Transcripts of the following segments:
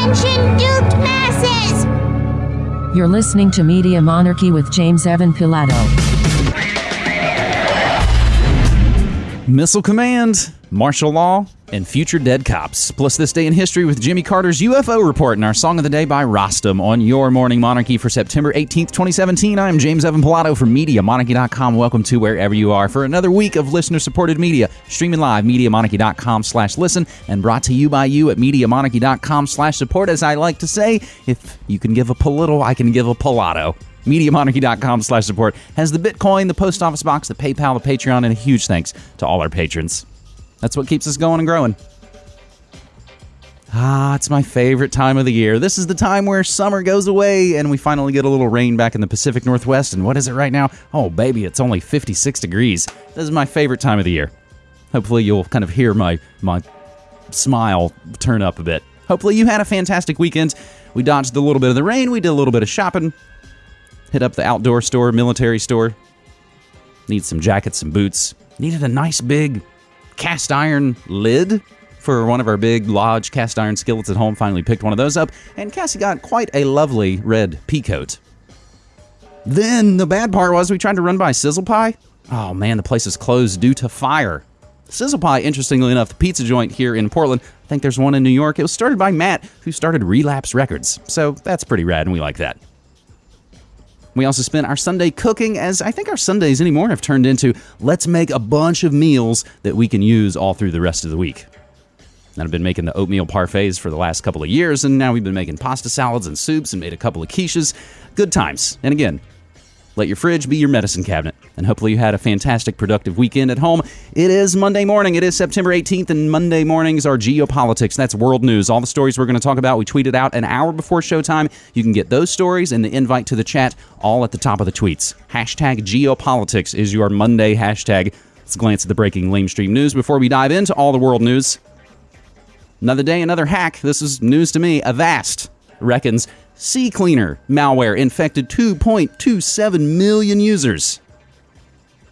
Attention, duped masses! You're listening to Media Monarchy with James Evan Pilato. Missile Command, martial law, and future dead cops. Plus, this day in history with Jimmy Carter's UFO report and our song of the day by Rostam on your Morning Monarchy for September 18th, 2017. I'm James Evan Pilato from MediaMonarchy.com. Welcome to wherever you are for another week of listener-supported media. Streaming live, MediaMonarchy.com slash listen, and brought to you by you at MediaMonarchy.com slash support. As I like to say, if you can give a Polittle, I can give a Pilato. MediaMonarchy.com slash support has the Bitcoin, the post office box, the PayPal, the Patreon, and a huge thanks to all our patrons. That's what keeps us going and growing. Ah, it's my favorite time of the year. This is the time where summer goes away and we finally get a little rain back in the Pacific Northwest. And what is it right now? Oh, baby, it's only 56 degrees. This is my favorite time of the year. Hopefully, you'll kind of hear my, my smile turn up a bit. Hopefully, you had a fantastic weekend. We dodged a little bit of the rain, we did a little bit of shopping, hit up the outdoor store, military store. Need some jackets, some boots. Needed a nice big cast iron lid for one of our big lodge cast iron skillets at home. Finally picked one of those up, and Cassie got quite a lovely red pea coat. Then the bad part was we tried to run by Sizzle Pie. Oh man, the place is closed due to fire. Sizzle Pie, interestingly enough, the pizza joint here in Portland, I think there's one in New York. It was started by Matt, who started Relapse Records. So that's pretty rad, and we like that. We also spent our Sunday cooking, as I think our Sundays anymore have turned into let's make a bunch of meals that we can use all through the rest of the week. And I've been making the oatmeal parfaits for the last couple of years, and now we've been making pasta salads and soups and made a couple of quiches. Good times. And again, let your fridge be your medicine cabinet. And hopefully you had a fantastic, productive weekend at home. It is Monday morning. It is September 18th, and Monday mornings are geopolitics. That's world news. All the stories we're going to talk about, we tweeted out an hour before showtime. You can get those stories and the invite to the chat all at the top of the tweets. Hashtag geopolitics is your Monday hashtag. Let's glance at the breaking lamestream news before we dive into all the world news. Another day, another hack. This is news to me. Avast reckons CCleaner malware infected 2.27 million users.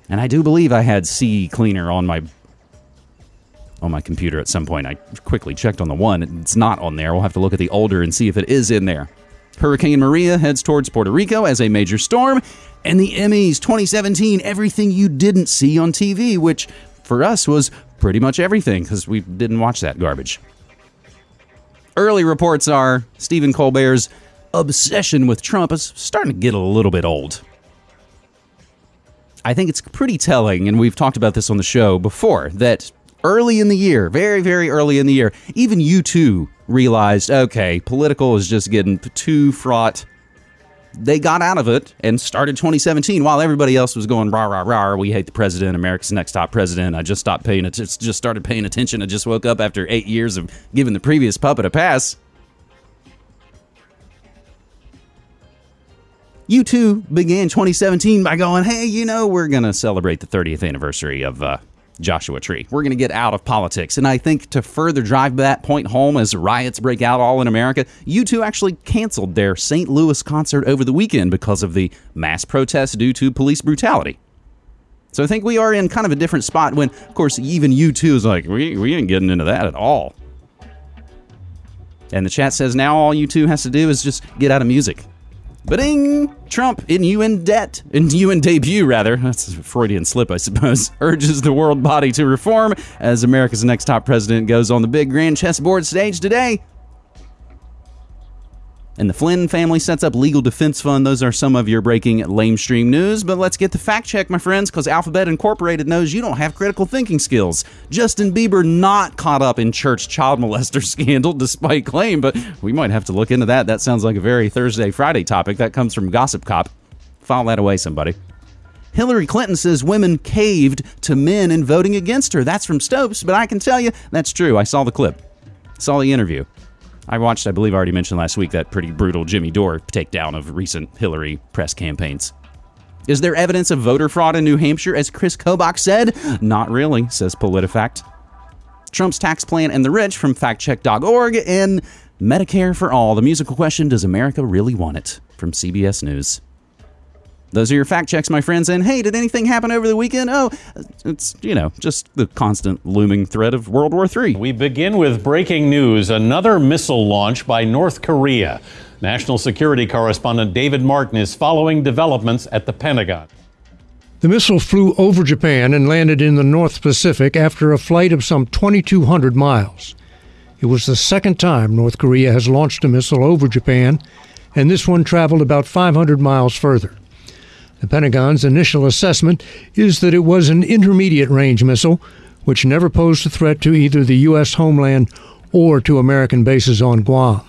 And I do believe I had CCleaner on my on my computer at some point. I quickly checked on the one. It's not on there. We'll have to look at the older and see if it is in there. Hurricane Maria heads towards Puerto Rico as a major storm. And the Emmys 2017, everything you didn't see on TV, which for us was pretty much everything because we didn't watch that garbage. Early reports are Stephen Colbert's obsession with Trump is starting to get a little bit old. I think it's pretty telling, and we've talked about this on the show before, that early in the year, very, very early in the year, even U2 realized, okay, political is just getting too fraught. They got out of it and started 2017 while everybody else was going rah rah rah. We hate the president. America's next top president. I just stopped paying. Just started paying attention. I just woke up after eight years of giving the previous puppet a pass. U2 began 2017 by going, hey, you know, we're going to celebrate the 30th anniversary of uh, Joshua Tree. We're going to get out of politics. And I think to further drive that point home as riots break out all in America, U2 actually canceled their St. Louis concert over the weekend because of the mass protests due to police brutality. So I think we are in kind of a different spot when, of course, even U2 is like, we, we ain't getting into that at all. And the chat says now all U2 has to do is just get out of music. Ba-ding! Trump, in UN debt, in UN debut, rather, that's a Freudian slip, I suppose, urges the world body to reform as America's next top president goes on the big grand chessboard stage today. And the Flynn family sets up legal defense fund. Those are some of your breaking lamestream news. But let's get the fact check, my friends, because Alphabet Incorporated knows you don't have critical thinking skills. Justin Bieber not caught up in church child molester scandal, despite claim, but we might have to look into that. That sounds like a very Thursday, Friday topic. That comes from Gossip Cop. File that away, somebody. Hillary Clinton says women caved to men in voting against her. That's from Snopes, but I can tell you that's true. I saw the clip, saw the interview. I watched, I believe I already mentioned last week, that pretty brutal Jimmy Dore takedown of recent Hillary press campaigns. Is there evidence of voter fraud in New Hampshire, as Chris Kobach said? Not really, says PolitiFact. Trump's tax plan and the rich from factcheck.org and Medicare for all. The musical question Does America really want it? from CBS News. Those are your fact checks, my friends. And hey, did anything happen over the weekend? Oh, it's, you know, just the constant looming threat of World War III. We begin with breaking news another missile launch by North Korea. National security correspondent David Martin is following developments at the Pentagon. The missile flew over Japan and landed in the North Pacific after a flight of some 2,200 miles. It was the second time North Korea has launched a missile over Japan, and this one traveled about 500 miles further. The Pentagon's initial assessment is that it was an intermediate range missile, which never posed a threat to either the U.S. homeland or to American bases on Guam.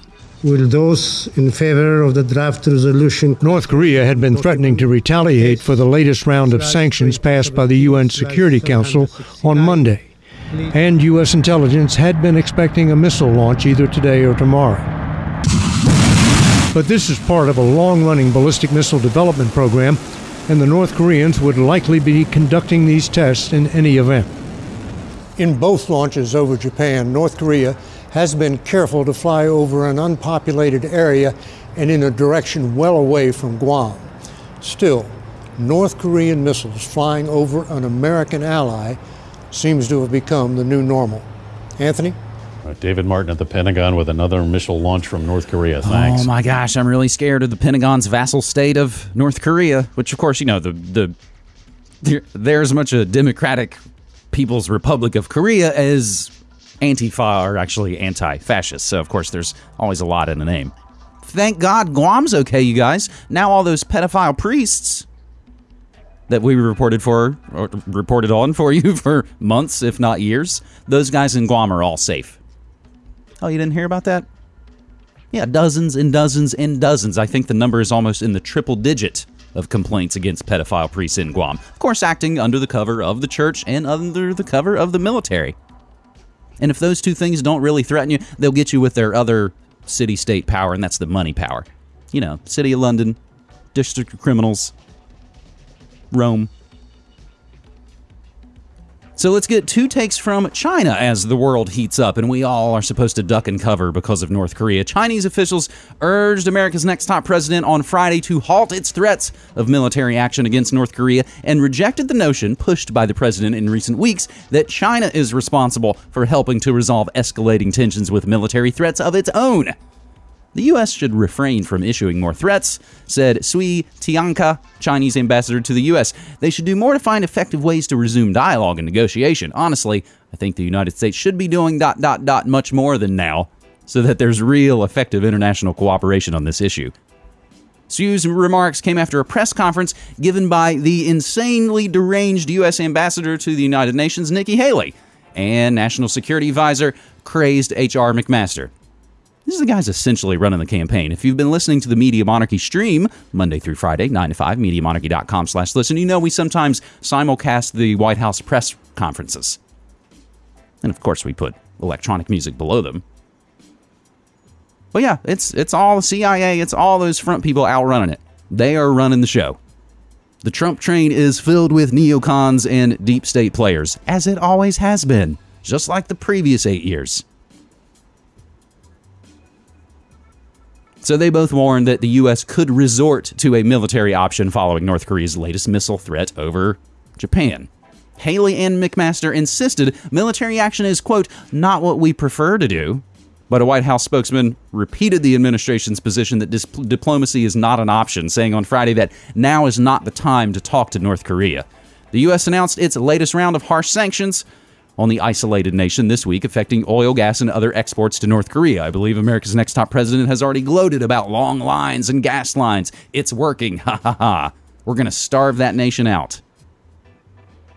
Will those in favor of the draft resolution? North Korea had been threatening to retaliate for the latest round of sanctions passed by the UN Security Council on Monday. And U.S. intelligence had been expecting a missile launch either today or tomorrow. But this is part of a long running ballistic missile development program, and the North Koreans would likely be conducting these tests in any event. In both launches over Japan, North Korea has been careful to fly over an unpopulated area and in a direction well away from Guam. Still, North Korean missiles flying over an American ally seems to have become the new normal. Anthony? David Martin at the Pentagon with another missile launch from North Korea. Oh, Thanks. Oh my gosh, I'm really scared of the Pentagon's vassal state of North Korea, which of course, you know, the the they're as much a democratic People's Republic of Korea as Antifa are actually anti-fascist. So of course, there's always a lot in the name. Thank God Guam's okay, you guys. Now all those pedophile priests that we reported for or reported on for you for months, if not years, those guys in Guam are all safe. Oh, you didn't hear about that? Yeah, dozens and dozens and dozens. I think the number is almost in the triple digit of complaints against pedophile priests in Guam. Of course, acting under the cover of the church and under the cover of the military. And if those two things don't really threaten you, they'll get you with their other city state power, and that's the money power. You know, City of London, District of Criminals, Rome. So let's get two takes from China as the world heats up and we all are supposed to duck and cover because of North Korea. Chinese officials urged America's next top president on Friday to halt its threats of military action against North Korea and rejected the notion pushed by the president in recent weeks that China is responsible for helping to resolve escalating tensions with military threats of its own. The U.S. should refrain from issuing more threats, said Cui Tiankai, Chinese ambassador to the U.S. They should do more to find effective ways to resume dialogue and negotiation. Honestly, I think the United States should be doing dot dot dot much more than now, so that there's real effective international cooperation on this issue. Sue's remarks came after a press conference given by the insanely deranged U.S. ambassador to the United Nations, Nikki Haley, and National Security Advisor, crazed H.R. McMaster. These is the guys essentially running the campaign. If you've been listening to the Media Monarchy stream Monday through Friday, 9 to 5, MediaMonarchy.com slash listen, you know we sometimes simulcast the White House press conferences. And of course, we put electronic music below them. But yeah, it's it's all the CIA, it's all those front people out running it. They are running the show. The Trump train is filled with neocons and deep state players, as it always has been, just like the previous eight years. So they both warned that the U.S. could resort to a military option following North Korea's latest missile threat over Japan. Haley and McMaster insisted military action is, quote, not what we prefer to do. But a White House spokesman repeated the administration's position that dis- diplomacy is not an option, saying on Friday that now is not the time to talk to North Korea. The U.S. announced its latest round of harsh sanctions on the isolated nation this week, affecting oil, gas, and other exports to North Korea. I believe America's next top president has already gloated about long lines and gas lines. It's working. Ha ha ha. We're going to starve that nation out.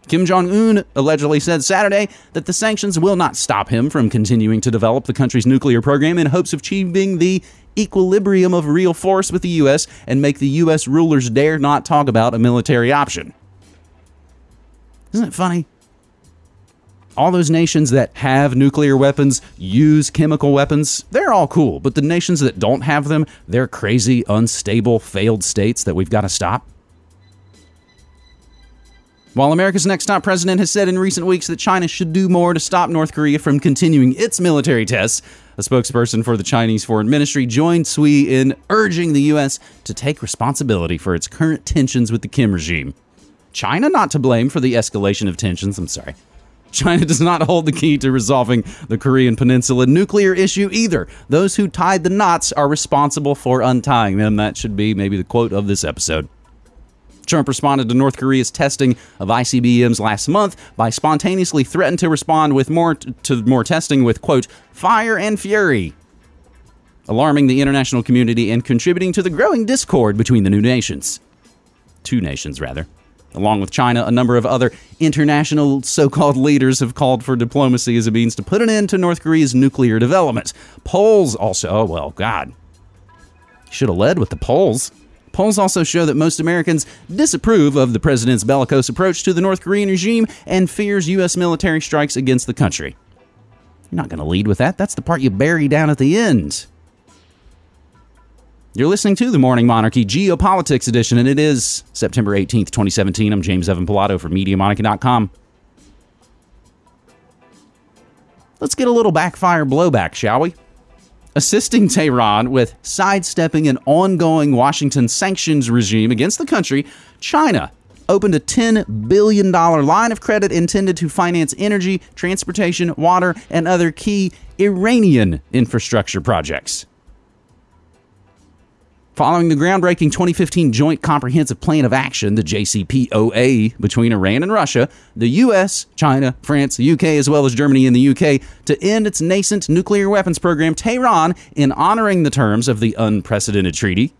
Kim Jong un allegedly said Saturday that the sanctions will not stop him from continuing to develop the country's nuclear program in hopes of achieving the equilibrium of real force with the U.S. and make the U.S. rulers dare not talk about a military option. Isn't it funny? All those nations that have nuclear weapons use chemical weapons. They're all cool, but the nations that don't have them, they're crazy, unstable, failed states that we've got to stop. While America's next top president has said in recent weeks that China should do more to stop North Korea from continuing its military tests, a spokesperson for the Chinese Foreign Ministry joined Cui in urging the U.S. to take responsibility for its current tensions with the Kim regime. China not to blame for the escalation of tensions, I'm sorry. China does not hold the key to resolving the Korean Peninsula nuclear issue either. Those who tied the knots are responsible for untying them. That should be maybe the quote of this episode. Trump responded to North Korea's testing of ICBMs last month by spontaneously threatening to respond with more to more testing with quote fire and fury, alarming the international community and contributing to the growing discord between the new nations. Two nations rather. Along with China, a number of other international so called leaders have called for diplomacy as a means to put an end to North Korea's nuclear development. Polls also, oh, well, God. Should have led with the polls. Polls also show that most Americans disapprove of the president's bellicose approach to the North Korean regime and fears U.S. military strikes against the country. You're not going to lead with that. That's the part you bury down at the end. You're listening to the Morning Monarchy Geopolitics Edition, and it is September 18th, 2017. I'm James Evan Pilato from MediaMonarchy.com. Let's get a little backfire blowback, shall we? assisting Tehran with sidestepping an ongoing Washington sanctions regime against the country, China opened a $10 billion line of credit intended to finance energy, transportation, water, and other key Iranian infrastructure projects. Following the groundbreaking 2015 Joint Comprehensive Plan of Action, the JCPOA, between Iran and Russia, the US, China, France, the UK, as well as Germany and the UK, to end its nascent nuclear weapons program, Tehran, in honoring the terms of the unprecedented treaty,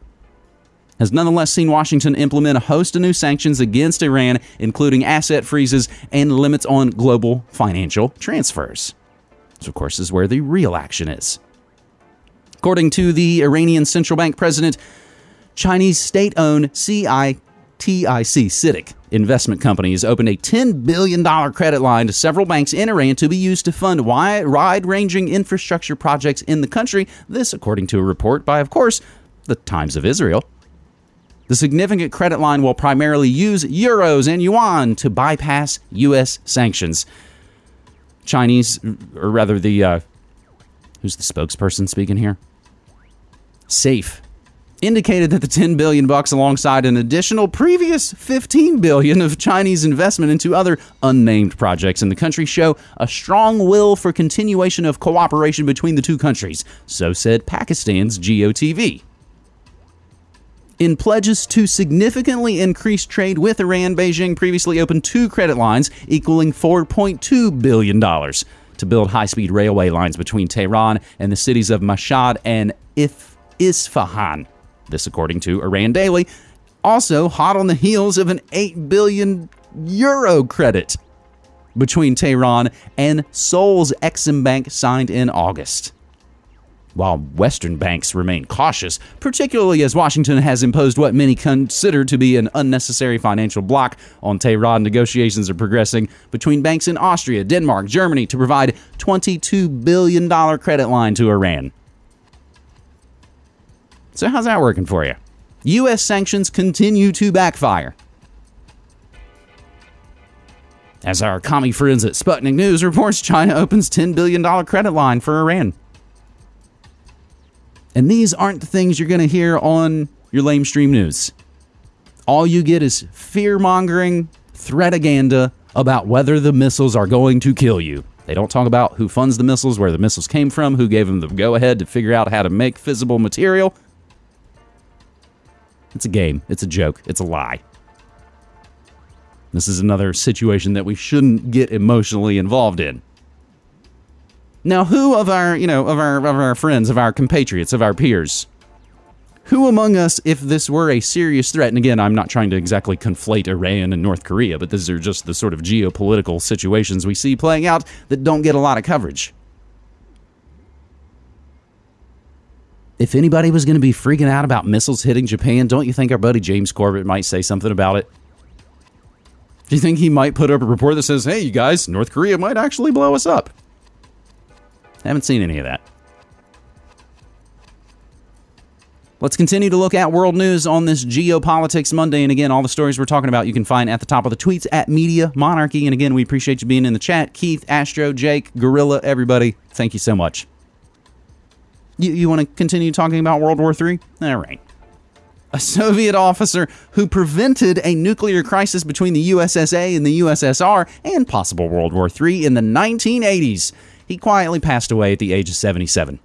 has nonetheless seen Washington implement a host of new sanctions against Iran, including asset freezes and limits on global financial transfers. This, of course, is where the real action is. According to the Iranian central bank president, Chinese state owned CITIC, CITIC investment company, has opened a $10 billion credit line to several banks in Iran to be used to fund wide ranging infrastructure projects in the country. This, according to a report by, of course, the Times of Israel. The significant credit line will primarily use euros and yuan to bypass U.S. sanctions. Chinese, or rather, the uh, who's the spokesperson speaking here? Seif indicated that the 10 billion bucks alongside an additional previous 15 billion of Chinese investment into other unnamed projects in the country show a strong will for continuation of cooperation between the two countries, so said Pakistan's GOTV. In pledges to significantly increase trade with Iran, Beijing previously opened two credit lines equaling $4.2 billion to build high speed railway lines between Tehran and the cities of Mashhad and If. Isfahan. This, according to Iran Daily, also hot on the heels of an 8 billion euro credit between Tehran and Seoul's Exim Bank signed in August. While Western banks remain cautious, particularly as Washington has imposed what many consider to be an unnecessary financial block on Tehran, negotiations are progressing between banks in Austria, Denmark, Germany to provide $22 billion credit line to Iran. So, how's that working for you? U.S. sanctions continue to backfire. As our commie friends at Sputnik News reports, China opens $10 billion credit line for Iran. And these aren't the things you're going to hear on your lamestream news. All you get is fear mongering, threataganda about whether the missiles are going to kill you. They don't talk about who funds the missiles, where the missiles came from, who gave them the go ahead to figure out how to make fissile material. It's a game. It's a joke. It's a lie. This is another situation that we shouldn't get emotionally involved in. Now, who of our, you know, of our of our friends, of our compatriots, of our peers, who among us, if this were a serious threat, and again, I'm not trying to exactly conflate Iran and North Korea, but these are just the sort of geopolitical situations we see playing out that don't get a lot of coverage. If anybody was going to be freaking out about missiles hitting Japan, don't you think our buddy James Corbett might say something about it? Do you think he might put up a report that says, hey, you guys, North Korea might actually blow us up? Haven't seen any of that. Let's continue to look at world news on this Geopolitics Monday. And again, all the stories we're talking about you can find at the top of the tweets at Media Monarchy. And again, we appreciate you being in the chat. Keith, Astro, Jake, Gorilla, everybody, thank you so much. You, you want to continue talking about World War III? All right. A Soviet officer who prevented a nuclear crisis between the USSA and the USSR and possible World War III in the 1980s. He quietly passed away at the age of 77.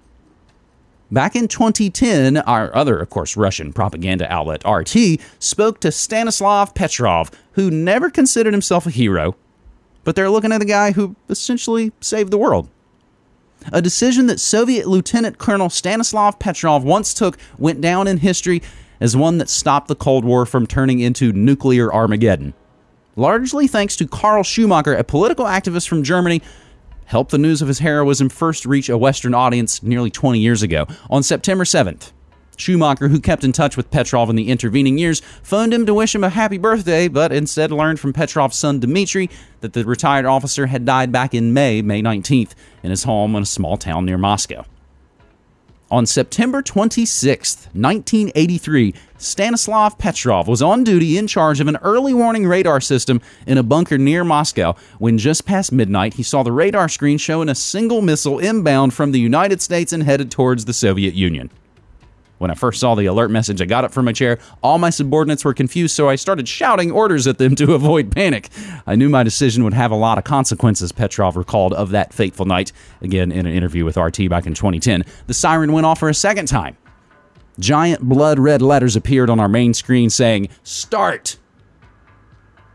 Back in 2010, our other, of course, Russian propaganda outlet, RT, spoke to Stanislav Petrov, who never considered himself a hero, but they're looking at the guy who essentially saved the world. A decision that Soviet Lieutenant Colonel Stanislav Petrov once took went down in history as one that stopped the Cold War from turning into nuclear Armageddon. Largely thanks to Karl Schumacher, a political activist from Germany helped the news of his heroism first reach a Western audience nearly 20 years ago. On September 7th, Schumacher, who kept in touch with Petrov in the intervening years, phoned him to wish him a happy birthday, but instead learned from Petrov's son Dmitry that the retired officer had died back in May, May 19th, in his home in a small town near Moscow. On September 26, 1983, Stanislav Petrov was on duty in charge of an early warning radar system in a bunker near Moscow when just past midnight he saw the radar screen showing a single missile inbound from the United States and headed towards the Soviet Union. When I first saw the alert message, I got up from my chair. All my subordinates were confused, so I started shouting orders at them to avoid panic. I knew my decision would have a lot of consequences, Petrov recalled of that fateful night, again in an interview with RT back in 2010. The siren went off for a second time. Giant blood red letters appeared on our main screen saying, Start!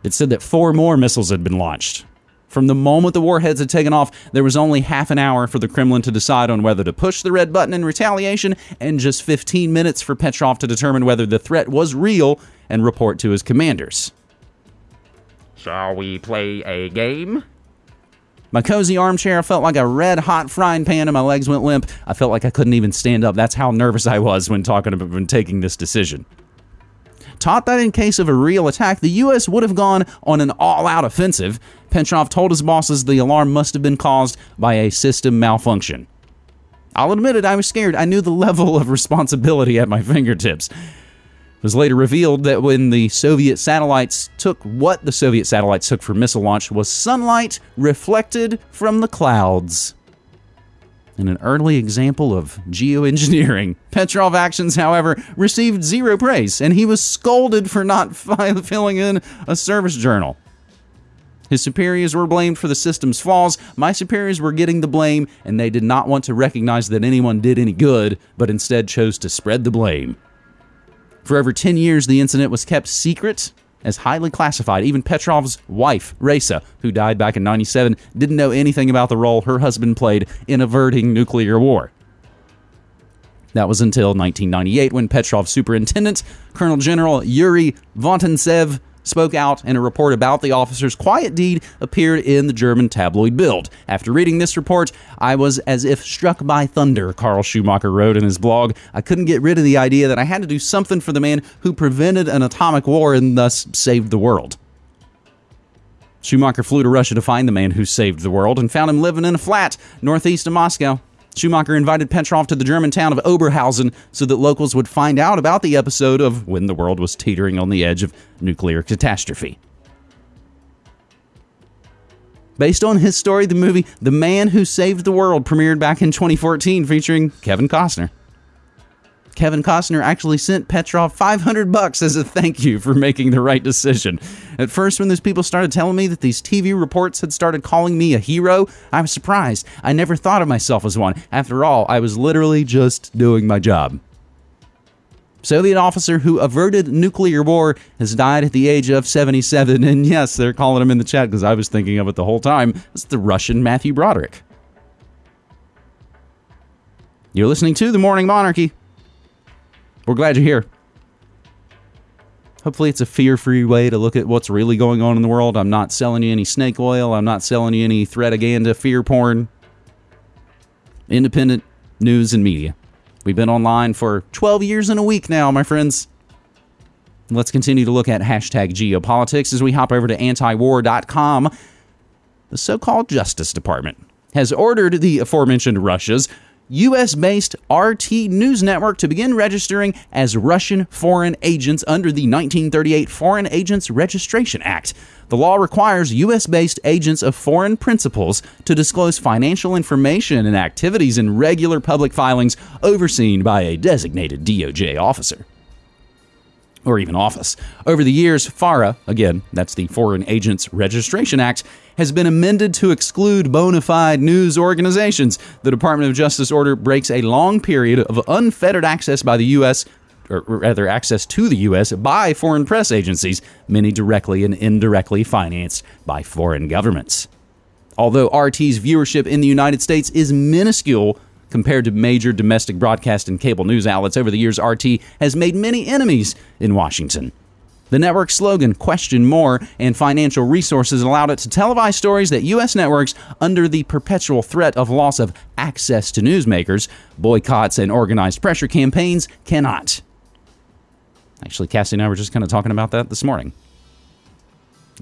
It said that four more missiles had been launched. From the moment the warheads had taken off, there was only half an hour for the Kremlin to decide on whether to push the red button in retaliation, and just 15 minutes for Petrov to determine whether the threat was real and report to his commanders. Shall we play a game? My cozy armchair felt like a red hot frying pan and my legs went limp. I felt like I couldn't even stand up. That's how nervous I was when talking about when taking this decision taught that in case of a real attack, the U.S. would have gone on an all out offensive. Petrov told his bosses the alarm must have been caused by a system malfunction. I'll admit it, I was scared. I knew the level of responsibility at my fingertips. It was later revealed that when the Soviet satellites took what the Soviet satellites took for missile launch was sunlight reflected from the clouds in an early example of geoengineering. Petrov actions, however, received zero praise, and he was scolded for not filling in a service journal. His superiors were blamed for the system's flaws. My superiors were getting the blame, and they did not want to recognize that anyone did any good, but instead chose to spread the blame. For over 10 years, the incident was kept secret as highly classified. Even Petrov's wife, Raisa, who died back in 97, didn't know anything about the role her husband played in averting nuclear war. That was until 1998 when Petrov's superintendent, Colonel General Yuri Vontantsev, spoke out, and a report about the officer's quiet deed appeared in the German tabloid Bild. After reading this report, I was as if struck by thunder, Karl Schumacher wrote in his blog. I couldn't get rid of the idea that I had to do something for the man who prevented an atomic war and thus saved the world. Schumacher flew to Russia to find the man who saved the world and found him living in a flat northeast of Moscow. Schumacher invited Petrov to the German town of Oberhausen so that locals would find out about the episode of when the world was teetering on the edge of nuclear catastrophe. Based on his story, the movie The Man Who Saved the World premiered back in 2014 featuring Kevin Costner. Kevin Costner actually sent Petrov 500 bucks as a thank you for making the right decision. At first, when those people started telling me that these TV reports had started calling me a hero, I was surprised. I never thought of myself as one. After all, I was literally just doing my job. Soviet officer who averted nuclear war has died at the age of 77. And yes, they're calling him in the chat because I was thinking of it the whole time. It's the Russian Matthew Broderick. You're listening to The Morning Monarchy. We're glad you're here. Hopefully, it's a fear free way to look at what's really going on in the world. I'm not selling you any snake oil. I'm not selling you any threataganda, fear porn. Independent news and media. We've been online for 12 years and a week now, my friends. Let's continue to look at hashtag geopolitics as we hop over to antiwar.com. The so called Justice Department has ordered the aforementioned Russia's US based RT News Network to begin registering as Russian foreign agents under the 1938 Foreign Agents Registration Act. The law requires U.S. based agents of foreign principals to disclose financial information and activities in regular public filings overseen by a designated DOJ officer. Or even office. Over the years, FARA, again, that's the Foreign Agents Registration Act, has been amended to exclude bona fide news organizations. The Department of Justice order breaks a long period of unfettered access by the U.S or rather access to the U.S. by foreign press agencies, many directly and indirectly financed by foreign governments. Although RT's viewership in the United States is minuscule compared to major domestic broadcast and cable news outlets over the years, RT has made many enemies in Washington. The network's slogan, Question More, and financial resources allowed it to televise stories that U.S. networks, under the perpetual threat of loss of access to newsmakers, boycotts, and organized pressure campaigns, cannot. Actually, Cassie and I were just kind of talking about that this morning.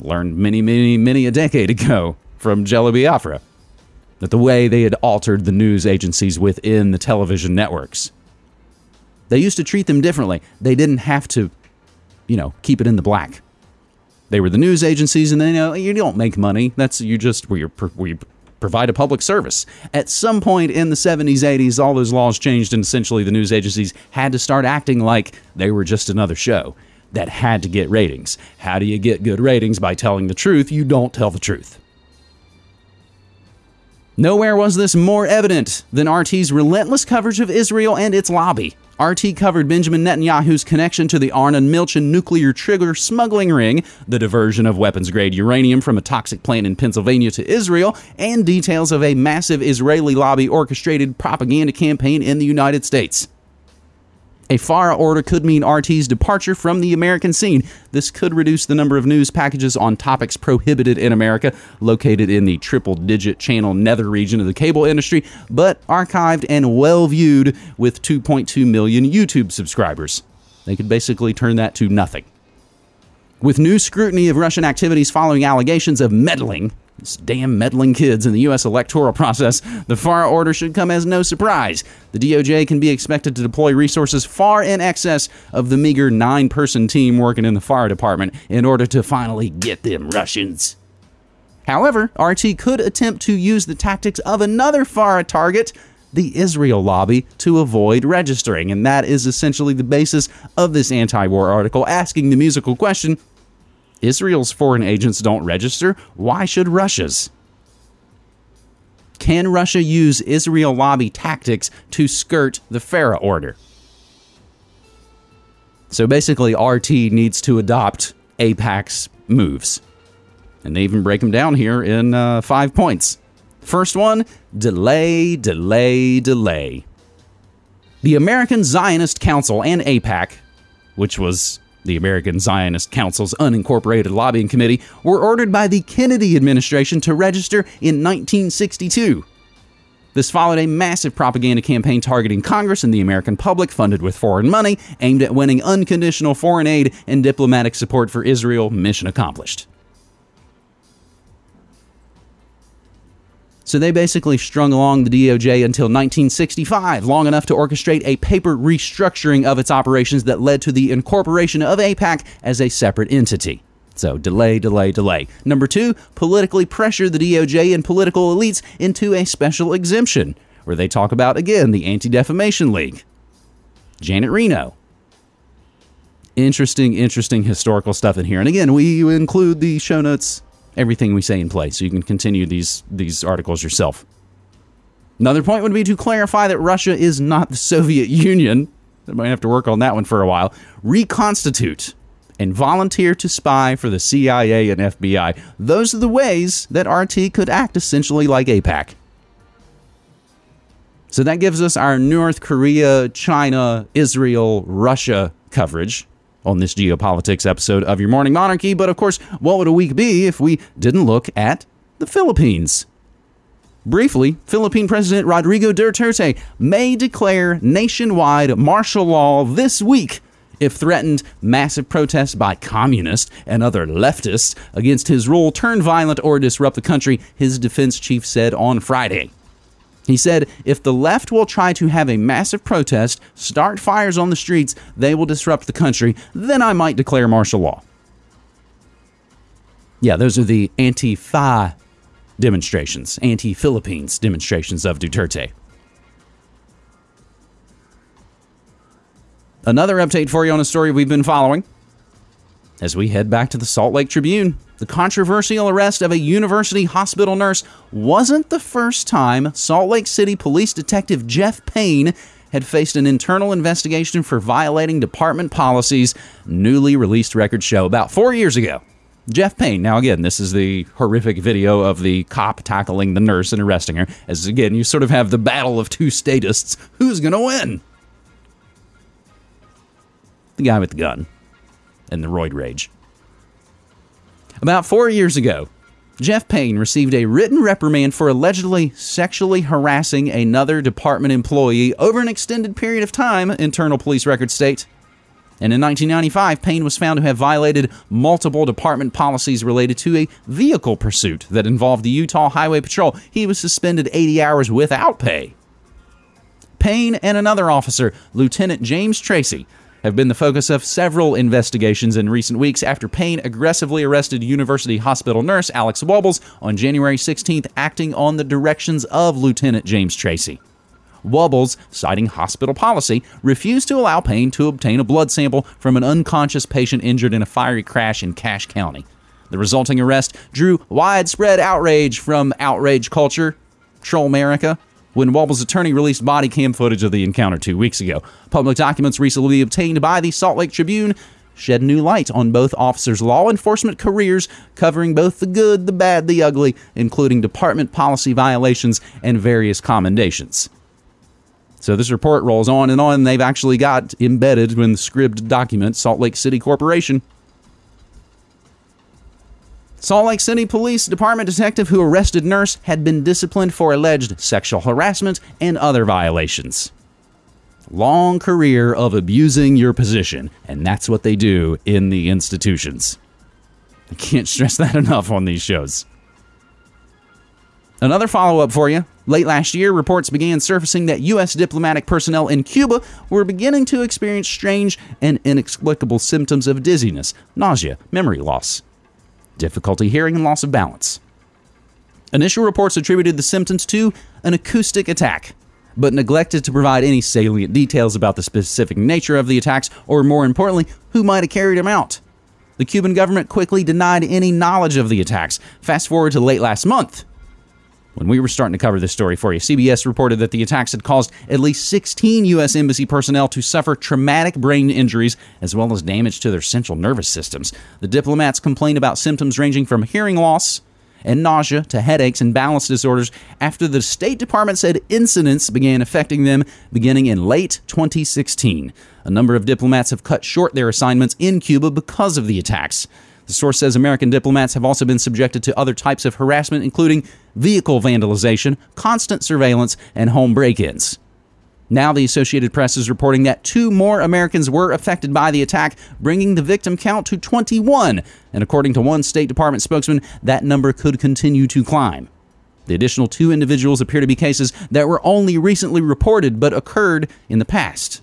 Learned many, many, many a decade ago from Jello Biafra that the way they had altered the news agencies within the television networks. They used to treat them differently. They didn't have to, you know, keep it in the black. They were the news agencies, and they know you don't make money. That's you just we we provide a public service. At some point in the 70s, 80s, all those laws changed, and essentially the news agencies had to start acting like they were just another show that had to get ratings. How do you get good ratings? By telling the truth. You don't tell the truth. Nowhere was this more evident than RT's relentless coverage of Israel and its lobby. RT covered Benjamin Netanyahu's connection to the Arnon Milchan nuclear trigger smuggling ring, the diversion of weapons grade uranium from a toxic plant in Pennsylvania to Israel, and details of a massive Israeli lobby orchestrated propaganda campaign in the United States. A FARA order could mean RT's departure from the American scene. This could reduce the number of news packages on topics prohibited in America, located in the triple digit channel nether region of the cable industry, but archived and well viewed with 2.2 million YouTube subscribers. They could basically turn that to nothing. With new scrutiny of Russian activities following allegations of meddling, these damn meddling kids in the U.S. electoral process, the FARA order should come as no surprise. The DOJ can be expected to deploy resources far in excess of the meager nine person team working in the FARA department in order to finally get them Russians. However, RT could attempt to use the tactics of another FARA target, the Israel lobby, to avoid registering. And that is essentially the basis of this anti war article, asking the musical question Israel's foreign agents don't register. Why should Russia's? Can Russia use Israel lobby tactics to skirt the FARA order? So basically, RT needs to adopt AIPAC's moves. And they even break them down here in uh, five points. First one delay, delay, delay. The American Zionist Council and AIPAC, which was the American Zionist Council's unincorporated lobbying committee, were ordered by the Kennedy administration to register in 1962. This followed a massive propaganda campaign targeting Congress and the American public, funded with foreign money, aimed at winning unconditional foreign aid and diplomatic support for Israel. Mission accomplished. So they basically strung along the DOJ until 1965, long enough to orchestrate a paper restructuring of its operations that led to the incorporation of AIPAC as a separate entity. So delay, delay, delay. Number two, politically pressure the DOJ and political elites into a special exemption, where they talk about, again, the Anti Defamation League. Janet Reno. Interesting, interesting historical stuff in here. And again, we include the show notes everything we say in place so you can continue these these articles yourself. Another point would be to clarify that Russia is not the Soviet Union. I might have to work on that one for a while. Reconstitute and volunteer to spy for the CIA and FBI. Those are the ways that RT could act essentially like AIPAC. So that gives us our North Korea, China, Israel, Russia coverage on this geopolitics episode of Your Morning Monarchy. But of course, what would a week be if we didn't look at the Philippines? Briefly, Philippine President Rodrigo Duterte may declare nationwide martial law this week if threatened massive protests by communists and other leftists against his rule turn violent or disrupt the country, his defense chief said on Friday. He said, if the left will try to have a massive protest, start fires on the streets, they will disrupt the country, then I might declare martial law. Yeah, those are the anti-Fa demonstrations, anti-Philippines demonstrations of Duterte. Another update for you on a story we've been following as we head back to the Salt Lake Tribune. The controversial arrest of a university hospital nurse wasn't the first time Salt Lake City police detective Jeff Payne had faced an internal investigation for violating department policies, newly released records show about four years ago. Jeff Payne. Now, again, this is the horrific video of the cop tackling the nurse and arresting her. As again, you sort of have the battle of two statists. Who's going to win? The guy with the gun and the roid rage. About four years ago, Jeff Payne received a written reprimand for allegedly sexually harassing another department employee over an extended period of time, internal police records state. And in 1995, Payne was found to have violated multiple department policies related to a vehicle pursuit that involved the Utah Highway Patrol. He was suspended 80 hours without pay. Payne and another officer, Lieutenant James Tracy, have been the focus of several investigations in recent weeks after Payne aggressively arrested University Hospital nurse Alex Wubbels on January 16th, acting on the directions of Lieutenant James Tracy. Wubbels, citing hospital policy, refused to allow Payne to obtain a blood sample from an unconscious patient injured in a fiery crash in Cache County. The resulting arrest drew widespread outrage from outrage culture, Troll America, when Wubbels' attorney released body cam footage of the encounter two weeks ago. Public documents recently obtained by the Salt Lake Tribune shed new light on both officers' law enforcement careers, covering both the good, the bad, the ugly, including department policy violations and various commendations. So this report rolls on and on. They've actually got embedded in the scribed document Salt Lake City Corporation. Salt Lake City Police Department detective who arrested nurse had been disciplined for alleged sexual harassment and other violations. Long career of abusing your position, and that's what they do in the institutions. I can't stress that enough on these shows. Another follow up for you. Late last year, reports began surfacing that U.S. diplomatic personnel in Cuba were beginning to experience strange and inexplicable symptoms of dizziness, nausea, memory loss, difficulty hearing, and loss of balance. Initial reports attributed the symptoms to an acoustic attack, but neglected to provide any salient details about the specific nature of the attacks, or more importantly, who might have carried them out. The Cuban government quickly denied any knowledge of the attacks. Fast forward to late last month. When we were starting to cover this story for you, CBS reported that the attacks had caused at least 16 U.S. Embassy personnel to suffer traumatic brain injuries as well as damage to their central nervous systems. The diplomats complained about symptoms ranging from hearing loss and nausea to headaches and balance disorders after the State Department said incidents began affecting them beginning in late 2016. A number of diplomats have cut short their assignments in Cuba because of the attacks. The source says American diplomats have also been subjected to other types of harassment, including vehicle vandalization, constant surveillance, and home break ins. Now, the Associated Press is reporting that two more Americans were affected by the attack, bringing the victim count to 21. And according to one State Department spokesman, that number could continue to climb. The additional two individuals appear to be cases that were only recently reported but occurred in the past.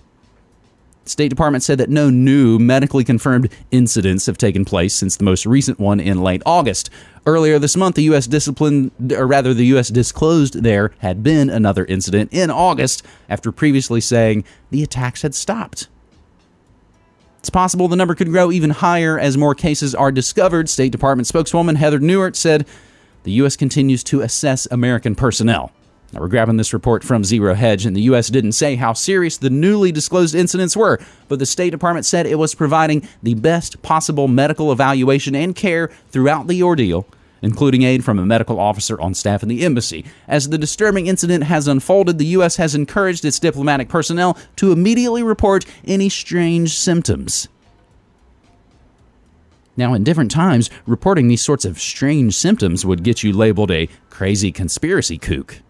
State Department said that no new medically confirmed incidents have taken place since the most recent one in late August. Earlier this month, the U.S. disciplined, or rather, the U.S. disclosed there had been another incident in August after previously saying the attacks had stopped. It's possible the number could grow even higher as more cases are discovered. State Department spokeswoman Heather Nauert said the U.S. continues to assess American personnel. Now, we're grabbing this report from Zero Hedge, and the U.S. didn't say how serious the newly disclosed incidents were, but the State Department said it was providing the best possible medical evaluation and care throughout the ordeal, including aid from a medical officer on staff in the embassy. As the disturbing incident has unfolded, the U.S. has encouraged its diplomatic personnel to immediately report any strange symptoms. Now, in different times, reporting these sorts of strange symptoms would get you labeled a crazy conspiracy kook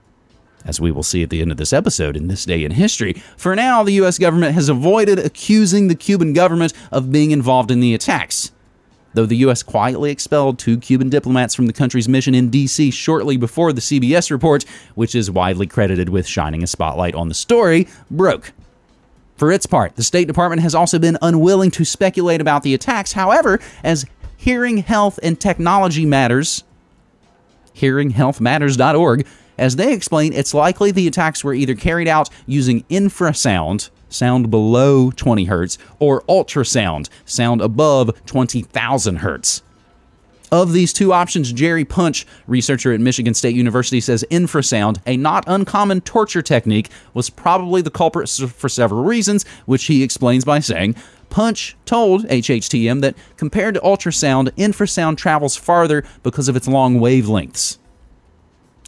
as we will see at the end of this episode in this day in history. For now, the U.S. government has avoided accusing the Cuban government of being involved in the attacks. Though the U.S. quietly expelled two Cuban diplomats from the country's mission in D.C. shortly before the CBS report, which is widely credited with shining a spotlight on the story, broke. For its part, the State Department has also been unwilling to speculate about the attacks. However, as Hearing Health and Technology Matters, hearinghealthmatters.org, as they explain, it's likely the attacks were either carried out using infrasound, sound below 20 hertz, or ultrasound, sound above 20,000 hertz. Of these two options, Jerry Punch, researcher at Michigan State University, says infrasound, a not uncommon torture technique, was probably the culprit for several reasons, which he explains by saying, Punch told HHTM that compared to ultrasound, infrasound travels farther because of its long wavelengths.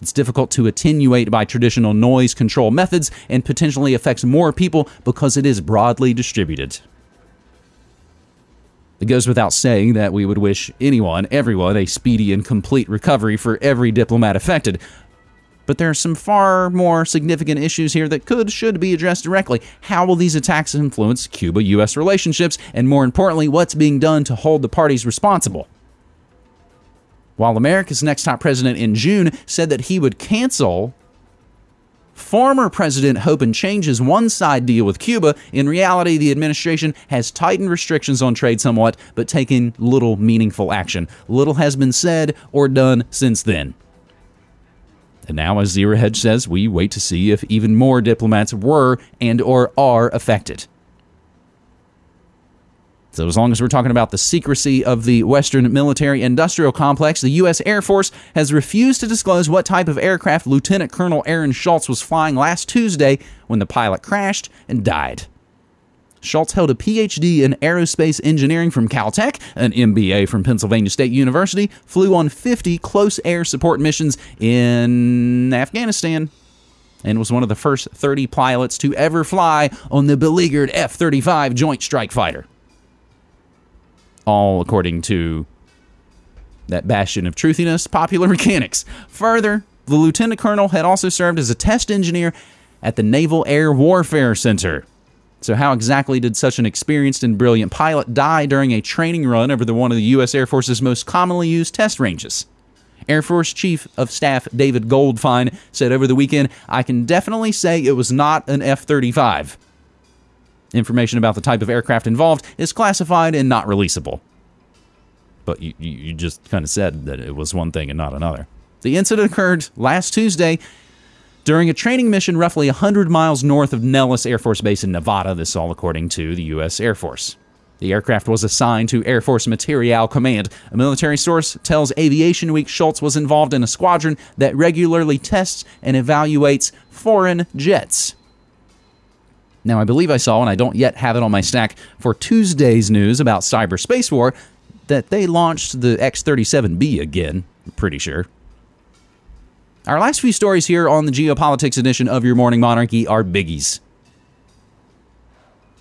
It's difficult to attenuate by traditional noise control methods and potentially affects more people because it is broadly distributed. It goes without saying that we would wish anyone, everyone, a speedy and complete recovery for every diplomat affected. But there are some far more significant issues here that could, should be addressed directly. How will these attacks influence Cuba US relationships? And more importantly, what's being done to hold the parties responsible? While America's next top president in June said that he would cancel Former President Hope and Change's one side deal with Cuba, in reality, the administration has tightened restrictions on trade somewhat, but taken little meaningful action. Little has been said or done since then. And now, as Zero Hedge says, we wait to see if even more diplomats were and or are affected. So, as long as we're talking about the secrecy of the Western military industrial complex, the U.S. Air Force has refused to disclose what type of aircraft Lieutenant Colonel Aaron Schultz was flying last Tuesday when the pilot crashed and died. Schultz held a PhD in aerospace engineering from Caltech, an MBA from Pennsylvania State University, flew on 50 close air support missions in Afghanistan, and was one of the first 30 pilots to ever fly on the beleaguered F 35 Joint Strike Fighter all according to that bastion of truthiness, popular mechanics. Further, the lieutenant colonel had also served as a test engineer at the Naval Air Warfare Center. So, how exactly did such an experienced and brilliant pilot die during a training run over the one of the U.S. Air Force's most commonly used test ranges? Air Force Chief of Staff David Goldfein said over the weekend, I can definitely say it was not an F 35. Information about the type of aircraft involved is classified and not releasable. But you, you just kind of said that it was one thing and not another. The incident occurred last Tuesday during a training mission roughly 100 miles north of Nellis Air Force Base in Nevada. This all according to the U.S. Air Force. The aircraft was assigned to Air Force Materiel Command. A military source tells Aviation Week Schultz was involved in a squadron that regularly tests and evaluates foreign jets. Now, I believe I saw, and I don't yet have it on my stack for Tuesday's news about cyberspace war, that they launched the X 37B again. I'm pretty sure. Our last few stories here on the Geopolitics edition of Your Morning Monarchy are biggies.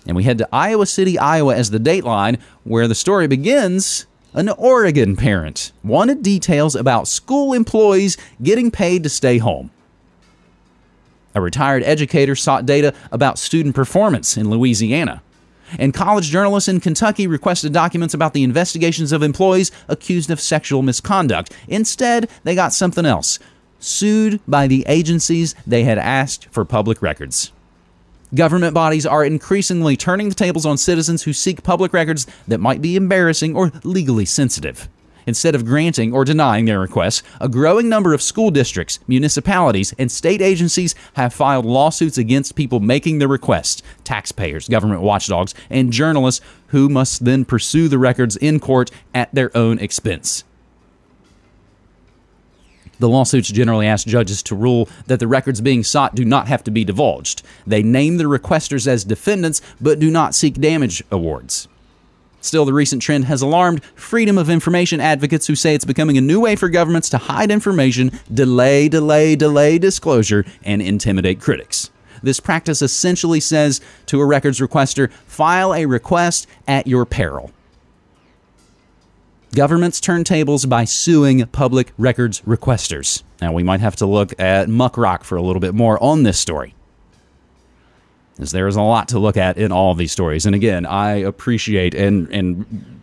And we head to Iowa City, Iowa as the dateline, where the story begins. An Oregon parent wanted details about school employees getting paid to stay home. A retired educator sought data about student performance in Louisiana. And college journalists in Kentucky requested documents about the investigations of employees accused of sexual misconduct. Instead, they got something else sued by the agencies they had asked for public records. Government bodies are increasingly turning the tables on citizens who seek public records that might be embarrassing or legally sensitive. Instead of granting or denying their requests, a growing number of school districts, municipalities, and state agencies have filed lawsuits against people making the requests taxpayers, government watchdogs, and journalists who must then pursue the records in court at their own expense. The lawsuits generally ask judges to rule that the records being sought do not have to be divulged. They name the requesters as defendants but do not seek damage awards. Still, the recent trend has alarmed freedom of information advocates who say it's becoming a new way for governments to hide information, delay, delay, delay disclosure, and intimidate critics. This practice essentially says to a records requester, file a request at your peril. Governments turn tables by suing public records requesters. Now, we might have to look at Muckrock for a little bit more on this story as there is a lot to look at in all these stories. And again, I appreciate and and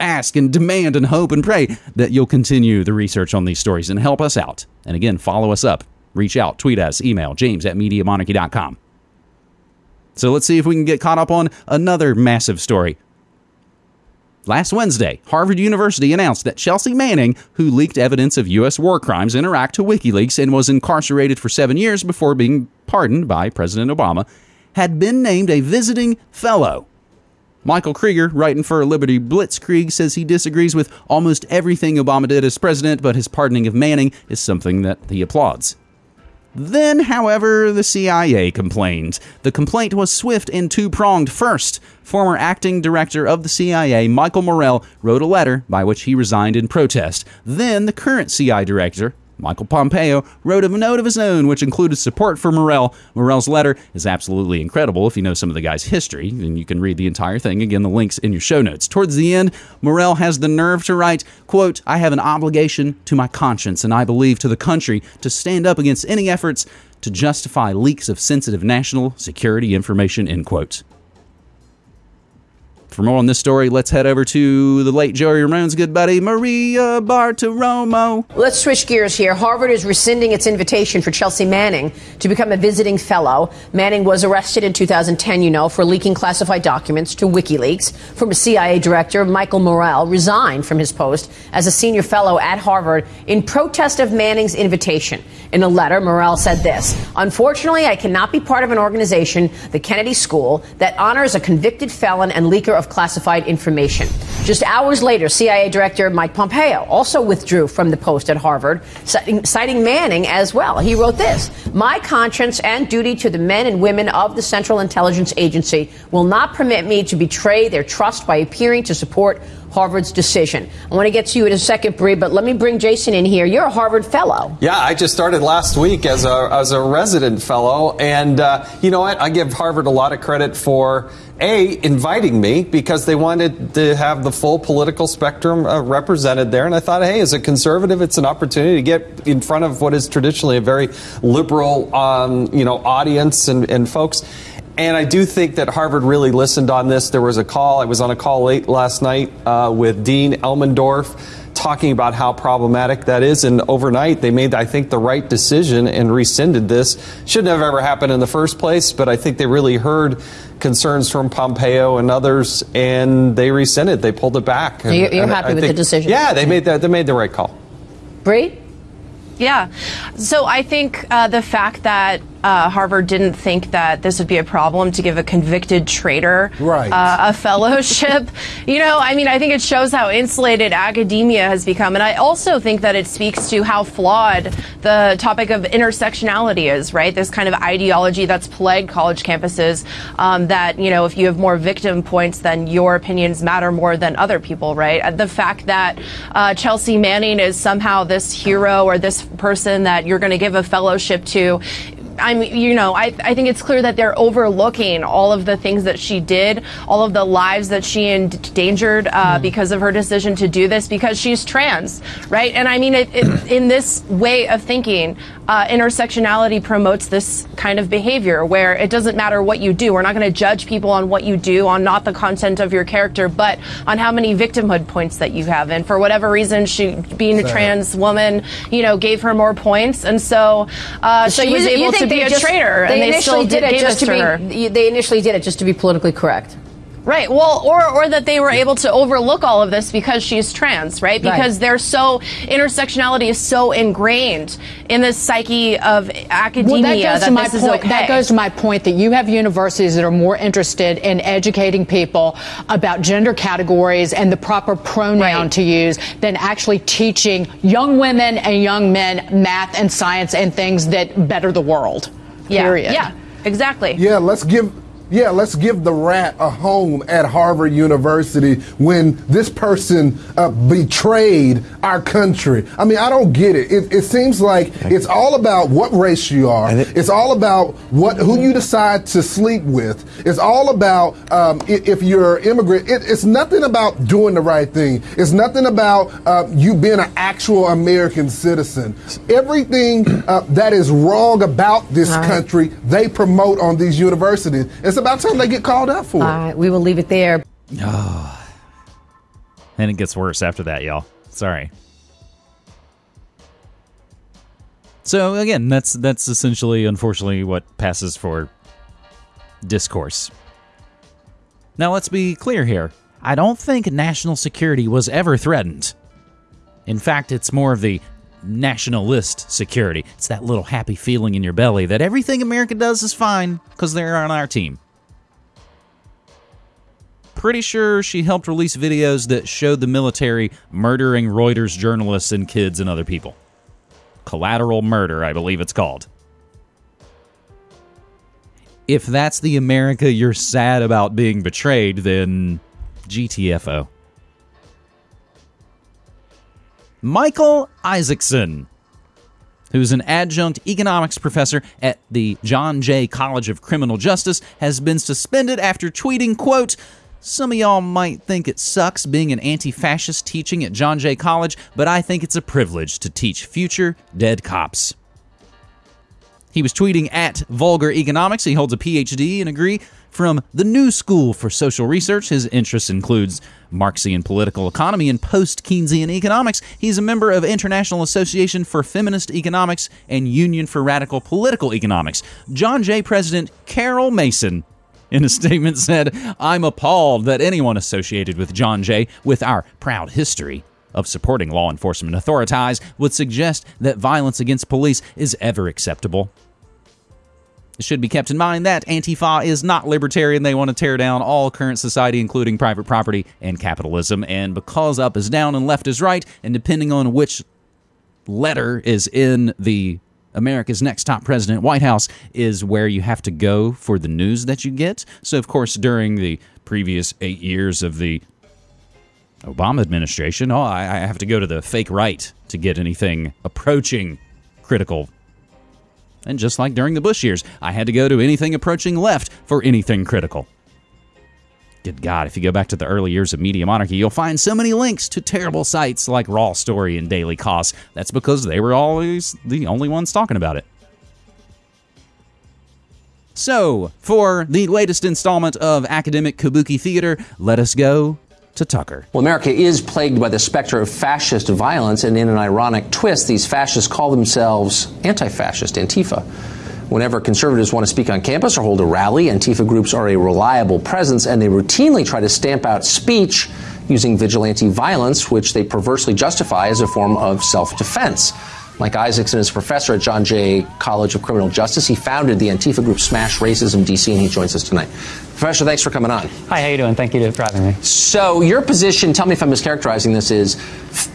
ask and demand and hope and pray that you'll continue the research on these stories and help us out. And again, follow us up, reach out, tweet us, email james at MediaMonarchy.com. So let's see if we can get caught up on another massive story. Last Wednesday, Harvard University announced that Chelsea Manning, who leaked evidence of U.S. war crimes in Iraq to WikiLeaks and was incarcerated for seven years before being pardoned by President Obama, had been named a visiting fellow. Michael Krieger, writing for Liberty Blitzkrieg, says he disagrees with almost everything Obama did as president, but his pardoning of Manning is something that he applauds. Then, however, the CIA complained. The complaint was swift and two pronged. First, former acting director of the CIA, Michael Morell, wrote a letter by which he resigned in protest. Then, the current CIA director, Michael Pompeo wrote a note of his own, which included support for Morell. Morell's letter is absolutely incredible if you know some of the guy's history, and you can read the entire thing. Again, the link's in your show notes. Towards the end, Morell has the nerve to write, quote, I have an obligation to my conscience, and I believe to the country to stand up against any efforts to justify leaks of sensitive national security information, end quote. For more on this story, let's head over to the late Joey Ramone's good buddy, Maria Bartiromo. Let's switch gears here. Harvard is rescinding its invitation for Chelsea Manning to become a visiting fellow. Manning was arrested in 2010, you know, for leaking classified documents to WikiLeaks. Former CIA director Michael Morell resigned from his post as a senior fellow at Harvard in protest of Manning's invitation. In a letter, Morell said this Unfortunately, I cannot be part of an organization, the Kennedy School, that honors a convicted felon and leaker of classified information. Just hours later, CIA Director Mike Pompeo also withdrew from the post at Harvard, citing, citing Manning as well. He wrote this My conscience and duty to the men and women of the Central Intelligence Agency will not permit me to betray their trust by appearing to support Harvard's decision. I want to get to you in a second, Bree, but let me bring Jason in here. You're a Harvard fellow. Yeah, I just started last week as a, as a resident fellow. And uh, you know what? I give Harvard a lot of credit for. A, inviting me because they wanted to have the full political spectrum uh, represented there. And I thought, hey, as a conservative, it's an opportunity to get in front of what is traditionally a very liberal, um, you know, audience and, and folks. And I do think that Harvard really listened on this. There was a call, I was on a call late last night uh, with Dean Elmendorf talking about how problematic that is. And overnight, they made, I think, the right decision and rescinded this. Shouldn't have ever happened in the first place, but I think they really heard concerns from Pompeo and others, and they rescinded. They pulled it back. And, You're, you're and happy I with think- the decision? Yeah, they made that. They made the right call. Bree? Yeah. So I think uh, the fact that uh, Harvard didn't think that this would be a problem to give a convicted traitor Right. uh, a fellowship, you know, I mean, I think it shows how insulated academia has become. And I also think that it speaks to how flawed the topic of intersectionality is, right? This kind of ideology that's plagued college campuses um, that, you know, if you have more victim points, then your opinions matter more than other people, right? The fact that uh, Chelsea Manning is somehow this hero or this person that you're going to give a fellowship to. I'm, you know, I, I think it's clear that they're overlooking all of the things that she did, all of the lives that she endangered uh, because of her decision to do this, because she's trans, right? And I mean, it, it, in this way of thinking, uh, intersectionality promotes this kind of behavior where it doesn't matter what you do. We're not going to judge people on what you do, on not the content of your character, but on how many victimhood points that you have. And for whatever reason, she, being a trans woman, you know, gave her more points, and so uh, So she was able think to be a just- traitor, They and they initially still did did it just to to her. be. They initially did it just to be politically correct. Right. Well, or or that they were able to overlook all of this because she's trans, right? Right. Because they're so intersectionality is so ingrained in the psyche of academia Well, that goes that to my is point. okay. That goes to my point that you have universities that are more interested in educating people about gender categories and the proper pronoun Right. to use than actually teaching young women and young men math and science and things that better the world. yeah. Period. Yeah. Exactly. Yeah, let's give yeah, let's give the rat a home at Harvard University when this person uh, betrayed our country. I mean, I don't get it. It, it seems like it's all about what race you are. it's all about what who you decide to sleep with. It's all about um, if you're an immigrant. It, it's nothing about doing the right thing. It's nothing about uh, you being an actual American citizen. Everything uh, that is wrong about this country, they promote on these universities. It's about time they get called out for All it. right, we will leave it there. And it gets worse after that, y'all. Sorry. So again, that's that's essentially unfortunately what passes for discourse. Now let's be clear here. I don't think national security was ever threatened. In fact, it's more of the nationalist security. It's that little happy feeling in your belly that everything America does is fine because they're on our team. Pretty sure she helped release videos that showed the military murdering Reuters journalists and kids and other people. Collateral murder, I believe it's called. If that's the America you're sad about being betrayed, then GTFO. Michael Isaacson, who's an adjunct economics professor at the John Jay College of Criminal Justice, has been suspended after tweeting, quote, some of y'all might think it sucks being an anti fascist teaching at John Jay College, but I think it's a privilege to teach future dead cops. He was tweeting at Vulgar Economics. He holds a PhD and degree from the New School for Social Research. His interests includes Marxian political economy and post-Keynesian economics. He's a member of International Association for Feminist Economics and Union for Radical Political Economics. John Jay President Carol Mason in a statement said, I'm appalled that anyone associated with John Jay, with our proud history of supporting law enforcement authorities, would suggest that violence against police is ever acceptable. It should be kept in mind that Antifa is not libertarian. They want to tear down all current society, including private property and capitalism. And because up is down and left is right, and depending on which letter is in the America's Next Top President White House is where you have to go for the news that you get. So, of course, during the previous eight years of the Obama administration, oh, I, I have to go to the fake right to get anything approaching critical. And just like during the Bush years, I had to go to anything approaching left for anything critical. Good God, if you go back to the early years of Media Monarchy, you'll find so many links to terrible sites like Raw Story and Daily Kos. That's because they were always the only ones talking about it. So, for the latest installment of Academic Kabuki Theater, let us go to Tucker. Well, America is plagued by the specter of fascist violence, and in an ironic twist, these fascists call themselves anti fascist, Antifa. Whenever conservatives want to speak on campus or hold a rally, Antifa groups are a reliable presence, and they routinely try to stamp out speech using vigilante violence, which they perversely justify as a form of self defense. Mike Isaacson is a professor at John Jay College of Criminal Justice. He founded the Antifa group Smash Racism DC, and he joins us tonight. Professor, thanks for coming on. Hi, how are you doing? Thank you for having me. So, your position, tell me if I'm mischaracterizing this, is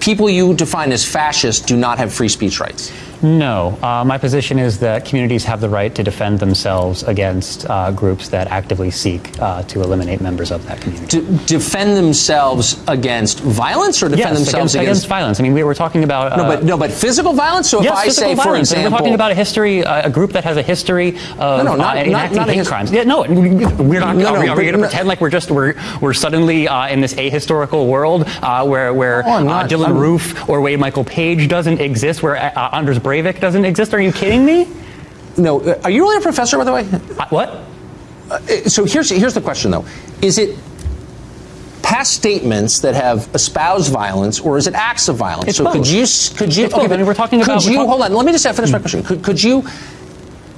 people you define as fascist do not have free speech rights. No. Uh, my position is that communities have the right to defend themselves against uh, groups that actively seek uh, to eliminate members of that community. D- defend themselves against violence or defend yes, themselves against, against, violence? I mean, we were talking about. no, but, no, but physical violence? So yes, if I say, violence. for example. We're talking about a history, uh, a group that has a history of no, no, not, enacting not, not hate crimes. Yeah, no, we're not. No, are we, no, we going to pretend like we're just we're we're suddenly uh, in this ahistorical world uh, where where Oh, uh, not- Dylann I'm- Roof or Wade Michael Page doesn't exist, where uh, Anders Breivik doesn't exist? Are you kidding me? No, uh, are you really a professor, by the way? Uh, what? Uh, so here's here's the question though: Is it past statements that have espoused violence, or is it acts of violence? It's so could you could you? It's both. I mean, we're talking could about- we're you hold on? Let me just finish my question. Could could you?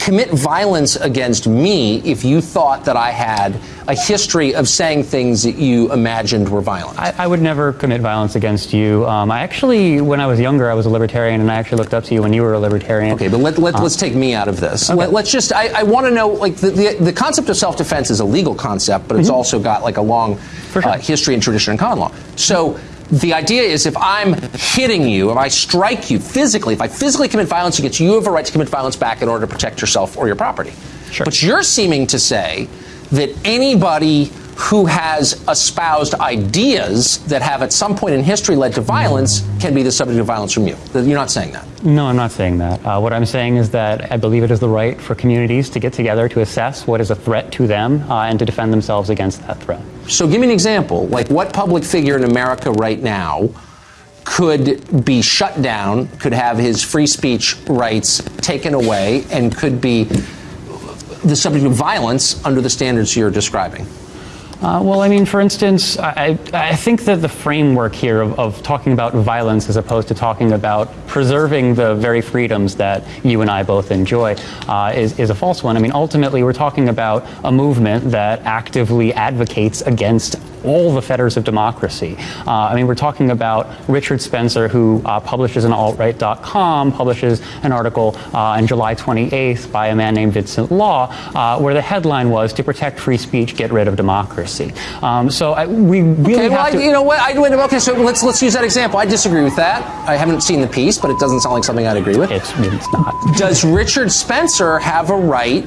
Commit violence against me if you thought that I had a history of saying things that you imagined were violent. I, I would never commit violence against you. Um, I actually, when I was younger, I was a libertarian, and I actually looked up to you when you were a libertarian. Okay, but let, let, Uh, let's take me out of this. Okay. Let, us just, I, I want to know, like, the, the, the concept of self defense is a legal concept, but it's also got, like, a long sure. uh, history and tradition in common law. So, the idea is if I'm hitting you, if I strike you physically, if I physically commit violence against you, you have a right to commit violence back in order to protect yourself or your property. Sure. But you're seeming to say that anybody who has espoused ideas that have at some point in history led to violence can be the subject of violence from you. You're not saying that. No, I'm not saying that. Uh, what I'm saying is that I believe it is the right for communities to get together to assess what is a threat to them uh, and to defend themselves against that threat. So give me an example. Like what public figure in America right now could be shut down, could have his free speech rights taken away, and could be the subject of violence under the standards you're describing? Uh, well, I mean, for instance, I, I think that the framework here of, of, talking about violence as opposed to talking about preserving the very freedoms that you and I both enjoy uh, is, is a false one. I mean, ultimately, we're talking about a movement that actively advocates against all the fetters of democracy. Uh, I mean, we're talking about Richard Spencer, who uh, publishes on altright.com, publishes an article uh, on July 28th by a man named Vincent Law, uh, where the headline was "To protect free speech, get rid of democracy." Um, so I, we really okay, well, have to. I, you know what? I, okay, so let's let's use that example. I disagree with that. I haven't seen the piece, but it doesn't sound like something I'd agree with. It's, it's not. Does Richard Spencer have a right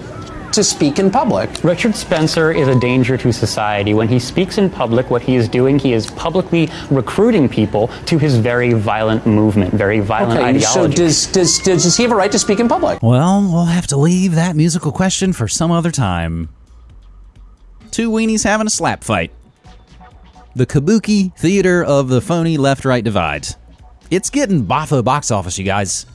to speak in public. Richard Spencer is a danger to society. When he speaks in public, what he is doing, he is publicly recruiting people to his very violent movement, very violent okay, ideology. So does, does, does, does he have a right to speak in public? Well, we'll have to leave that musical question for some other time. Two weenies having a slap fight. The Kabuki Theater of the Phony Left Right Divide. It's getting boffo box office, you guys.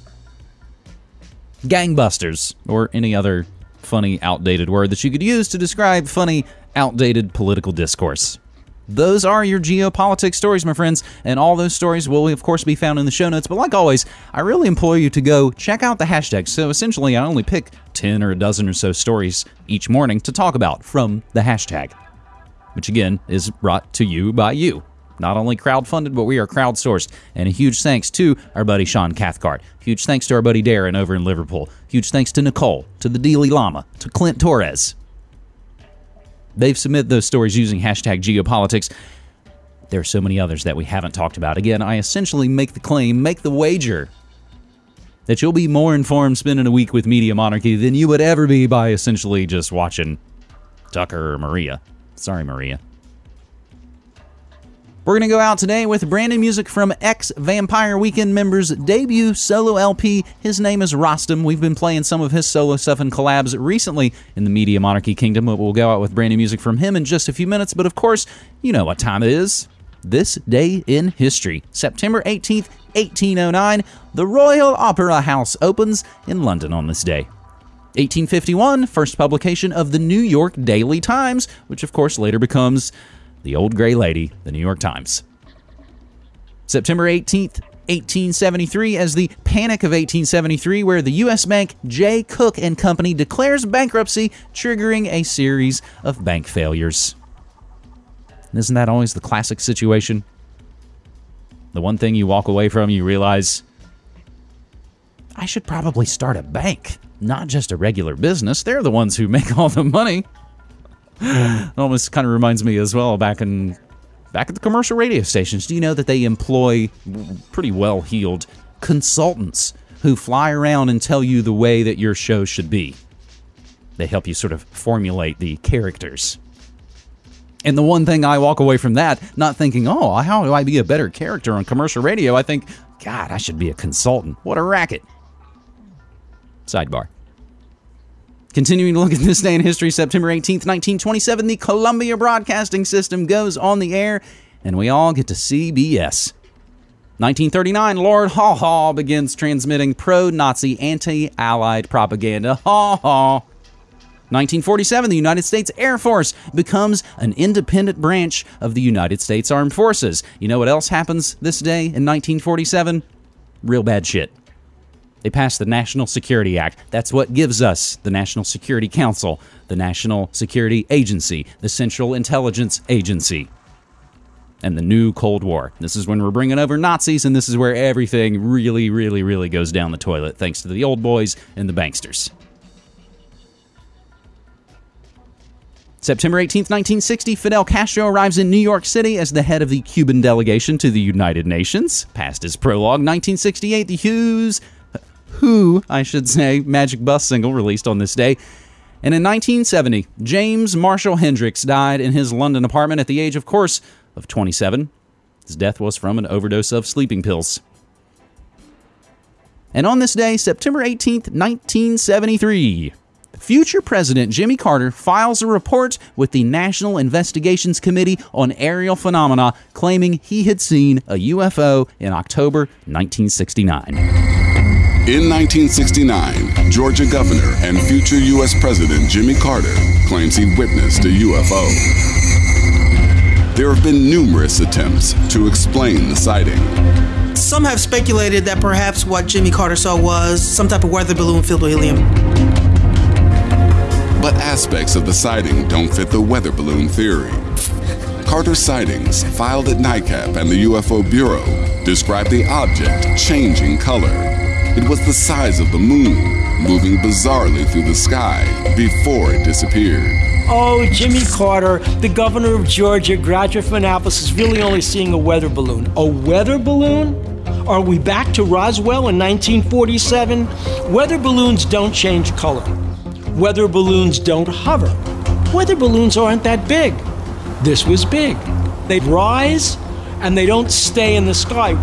Gangbusters, or any other funny, outdated word that you could use to describe funny, outdated political discourse. Those are your geopolitics stories, my friends, and all those stories will, of course, be found in the show notes. But like always, I really implore you to go check out the hashtag. So essentially, I only pick 10 or a dozen or so stories each morning to talk about from the hashtag, which again is brought to you by you not only crowdfunded, but we are crowdsourced. And a huge thanks to our buddy Sean Cathcart. Huge thanks to our buddy Darren over in Liverpool. Huge thanks to Nicole, to the Dalai Llama, to Clint Torres. They've submitted those stories using hashtag geopolitics. There are so many others that we haven't talked about. Again, I essentially make the claim, make the wager that you'll be more informed spending a week with Media Monarchy than you would ever be by essentially just watching Tucker or Maria. Sorry, Maria. We're going to go out today with brand new music from ex Vampire Weekend members' debut solo LP. His name is Rostam. We've been playing some of his solo stuff and collabs recently in the Media Monarchy Kingdom. We'll go out with brand new music from him in just a few minutes. But of course, you know what time it is. This day in history, September 18th, 1809, the Royal Opera House opens in London on this day. 1851, first publication of the New York Daily Times, which of course later becomes the Old Gray Lady, the New York Times. September 18th, 1873 as the Panic of 1873 where the US bank Jay Cooke and Company declares bankruptcy triggering a series of bank failures. Isn't that always the classic situation? The one thing you walk away from you realize I should probably start a bank, not just a regular business. They're the ones who make all the money. almost kind of reminds me as well back in back at the commercial radio stations. Do you know that they employ pretty well heeled consultants who fly around and tell you the way that your show should be? They help you sort of formulate the characters. And the one thing I walk away from that, not thinking, oh, how do I be a better character on commercial radio? I think, God, I should be a consultant. What a racket. Sidebar. Continuing to look at this day in history, September 18th, 1927, the Columbia Broadcasting System goes on the air, and we all get to CBS. 1939, Lord Haw Haw begins transmitting pro Nazi, anti Allied propaganda. Haw Haw. 1947, the United States Air Force becomes an independent branch of the United States Armed Forces. You know what else happens this day in 1947? Real bad shit. They passed the National Security Act. That's what gives us the National Security Council, the National Security Agency, the Central Intelligence Agency, and the new Cold War. This is when we're bringing over Nazis, and this is where everything really, really, really goes down the toilet, thanks to the old boys and the banksters. September 18, 1960, Fidel Castro arrives in New York City as the head of the Cuban delegation to the United Nations. Past his prologue, 1968, the Hughes who, I should say, Magic Bus single released on this day. And in 1970, James Marshall Hendrix died in his London apartment at the age, of course, of 27. His death was from an overdose of sleeping pills. And on this day, September 18th, 1973, future President Jimmy Carter files a report with the National Investigations Committee on Aerial Phenomena claiming he had seen a UFO in October 1969. In 1969, Georgia Governor and future U.S. President Jimmy Carter claims he witnessed a UFO. There have been numerous attempts to explain the sighting. Some have speculated that perhaps what Jimmy Carter saw was some type of weather balloon filled with helium. But aspects of the sighting don't fit the weather balloon theory. Carter's sightings, filed at NICAP and the UFO Bureau, describe the object changing color. It was the size of the moon, moving bizarrely through the sky before it disappeared. Oh, Jimmy Carter, the governor of Georgia, graduate from Annapolis, is really only seeing a weather balloon. A weather balloon? Are we back to Roswell in 1947? Weather balloons don't change color. Weather balloons don't hover. Weather balloons aren't that big. This was big. They rise and they don't stay in the sky.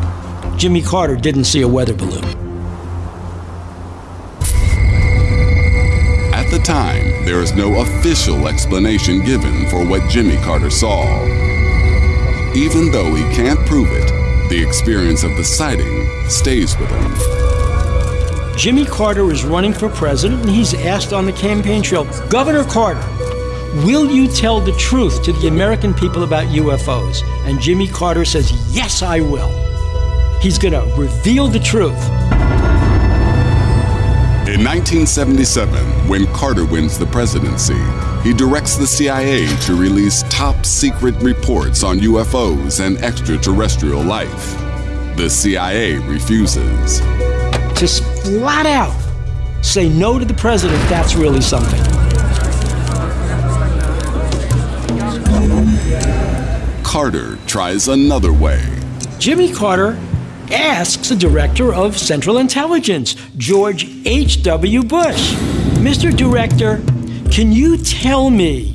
Jimmy Carter didn't see a weather balloon. At the time, there is no official explanation given for what Jimmy Carter saw. Even though he can't prove it, the experience of the sighting stays with him. Jimmy Carter is running for president and he's asked on the campaign trail Governor Carter, will you tell the truth to the American people about UFOs? And Jimmy Carter says, Yes, I will. He's going to reveal the truth. In 1977, when Carter wins the presidency, he directs the CIA to release top secret reports on UFOs and extraterrestrial life. The CIA refuses. Just flat out say no to the president, that's really something. Carter tries another way. Jimmy Carter asks the director of Central Intelligence, George H.W. Bush, Mr. Director, can you tell me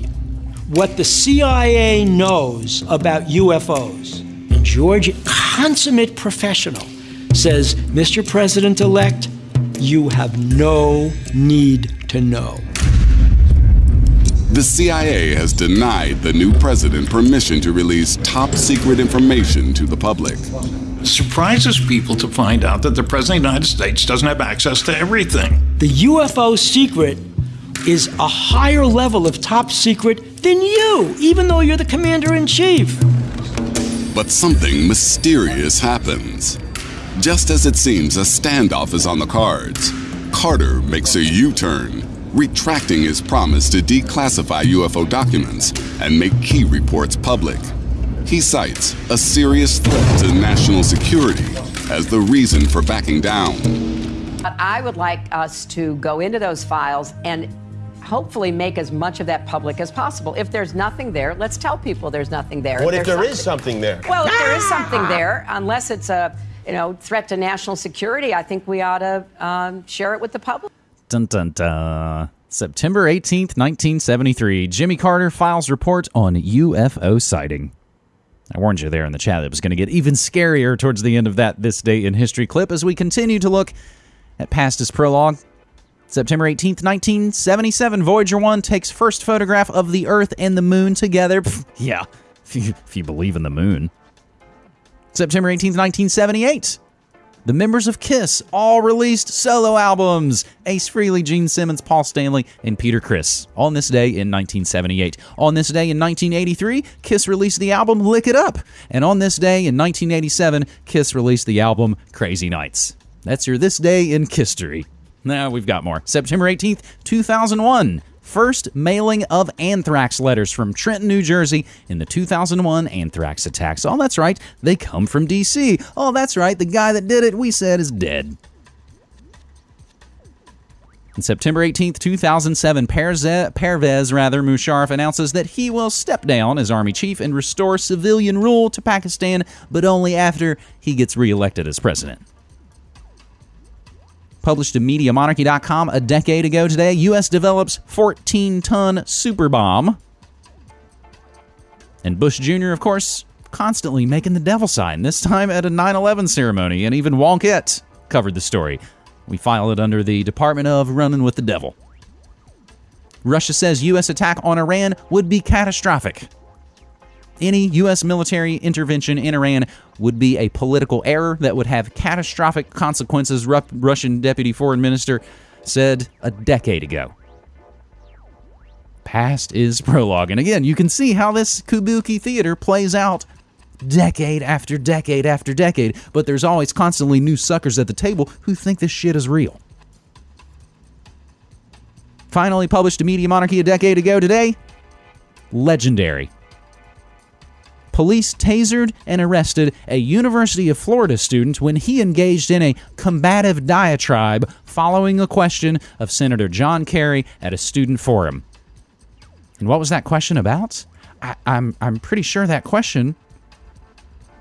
what the CIA knows about UFOs? And George, consummate professional, says, Mr. President elect, you have no need to know. The CIA has denied the new president permission to release top secret information to the public. It surprises people to find out that the President of the United States doesn't have access to everything. The UFO secret is a higher level of top secret than you, even though you're the commander in chief. But something mysterious happens. Just as it seems a standoff is on the cards, Carter makes a U turn, retracting his promise to declassify UFO documents and make key reports public. He cites a serious threat to national security as the reason for backing down. But I would like us to go into those files and hopefully make as much of that public as possible. If there's nothing there, let's tell people there's nothing there. What if there's there is something there? Well, if there is something there, unless it's a you know threat to national security, I think we ought to um, share it with the public. Dun dun dun. September 18th, 1973. Jimmy Carter files report on UFO sighting. I warned you there in the chat that it was going to get even scarier towards the end of that This Day in History clip as we continue to look at past his prologue. September 18th, 1977, Voyager 1 takes first photograph of the Earth and the Moon together. Pff, yeah, if you, if you believe in the moon. September 18th, 1978, the members of Kiss all released solo albums Ace Frehley, Gene Simmons, Paul Stanley, and Peter Criss on this day in 1978. On this day in 1983, Kiss released the album Lick It Up. And on this day in 1987, Kiss released the album Crazy Nights. That's your This Day in History. Now we've got more. September 18th, 2001. First mailing of anthrax letters from Trenton, New Jersey in the 2001 anthrax attacks. Oh, that's right. They come from D.C. Oh, that's right. The guy that did it, we said, is dead. On September 18, 2007, Perze- Pervez rather Musharraf announces that he will step down as army chief and restore civilian rule to Pakistan, but only after he gets reelected as president. Published in MediaMonarchy.com a decade ago today, U.S. develops 14 ton super bomb. And Bush Jr., of course, constantly making the devil sign, this time at a 9 11 ceremony, and even Wonkette covered the story. We file it under the Department of Running with the Devil. Russia says U.S. attack on Iran would be catastrophic. Any U.S. military intervention in Iran would be a political error that would have catastrophic consequences, Ru- Russian Deputy Foreign Minister said a decade ago. past is prologue. And again, you can see how this kabuki theater plays out decade after decade after decade, but there's always constantly new suckers at the table who think this shit is real. Finally published to Media Monarchy a decade ago today. Legendary. Police tasered and arrested a University of Florida student when he engaged in a combative diatribe following a question of Senator John Kerry at a student forum. And what was that question about? I, I'm, I'm pretty sure that question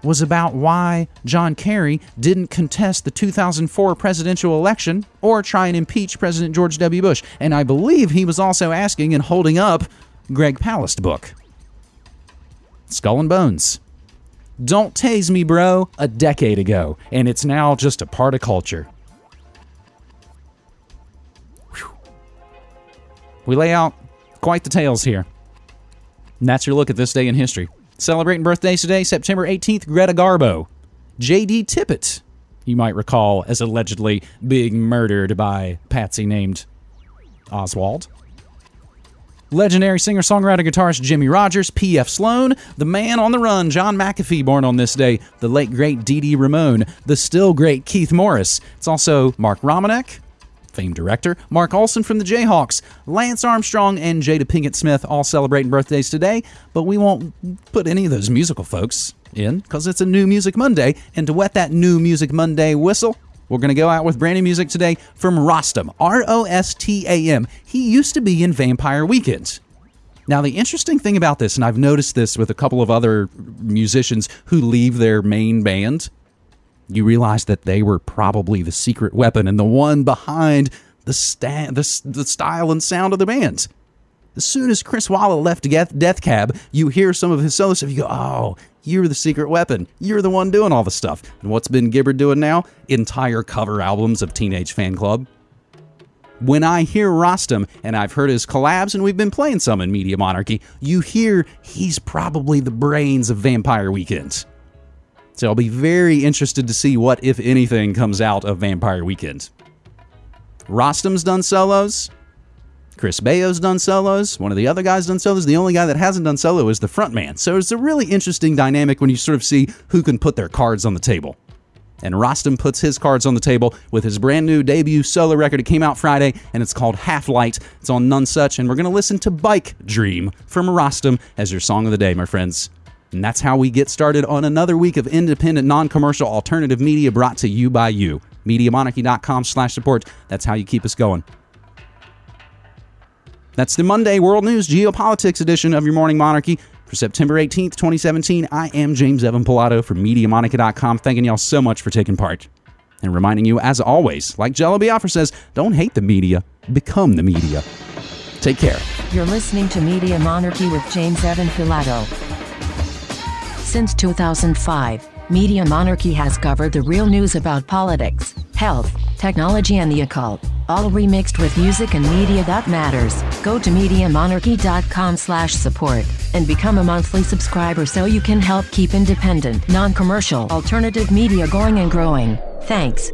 was about why John Kerry didn't contest the 2004 presidential election or try and impeach President George W. Bush. And I believe he was also asking and holding up Greg Palast book. Skull and Bones. Don't tase me, bro, a decade ago, and it's now just a part of culture. Whew. We lay out quite the tales here. And that's your look at this day in history. Celebrating birthdays today, September 18th, Greta Garbo. J.D. Tippit, you might recall, as allegedly being murdered by Patsy named Oswald. Legendary singer songwriter guitarist Jimmie Rodgers, P.F. Sloan, the man on the run, John McAfee, born on this day, the late great Dee Dee Ramone, the still great Keith Morris. It's also Mark Romanek, famed director, Mark Olson from the Jayhawks, Lance Armstrong, and Jada Pinkett Smith all celebrating birthdays today, but we won't put any of those musical folks in because it's a New Music Monday. And to wet that New Music Monday whistle, we're going to go out with brand new music today from Rostam, R O S T A M. He used to be in Vampire Weekend. Now, the interesting thing about this, and I've noticed this with a couple of other musicians who leave their main band, you realize that they were probably the secret weapon and the one behind the, sta- the, the style and sound of the band. As soon as Chris Walla left Death Cab, you hear some of his solo stuff. You go, oh, you're the secret weapon. You're the one doing all the stuff. And what's Ben Gibbard doing now? Entire cover albums of Teenage Fanclub. When I hear Rostam, and I've heard his collabs, and we've been playing some in Media Monarchy, you hear he's probably the brains of Vampire Weekend. So I'll be very interested to see what, if anything, comes out of Vampire Weekend. Rostam's done solos. Chris Baio's done solos. One of the other guys done solos. The only guy that hasn't done solo is the frontman. So it's a really interesting dynamic when you sort of see who can put their cards on the table. And Rostam puts his cards on the table with his brand new debut solo record. It came out Friday and it's called Half Light. It's on Nonesuch. And we're going to listen to Bike Dream from Rostam as your song of the day, my friends. And that's how we get started on another week of independent, non-commercial, alternative media brought to you by you. MediaMonarchy.com slash support. That's how you keep us going. That's the Monday World News Geopolitics edition of your Morning Monarchy for September 18th, 2017. I am James Evan Pilato from MediaMonarchy.com, thanking y'all so much for taking part. And reminding you, as always, like Jello Biafra says, don't hate the media, become the media. Take care. You're listening to Media Monarchy with James Evan Pilato. Since 2005, Media Monarchy has covered the real news about politics, health, technology, and the occult, all remixed with music and media that matters. Go to MediaMonarchy.com slash support and become a monthly subscriber so you can help keep independent, non-commercial, alternative media going and growing. Thanks.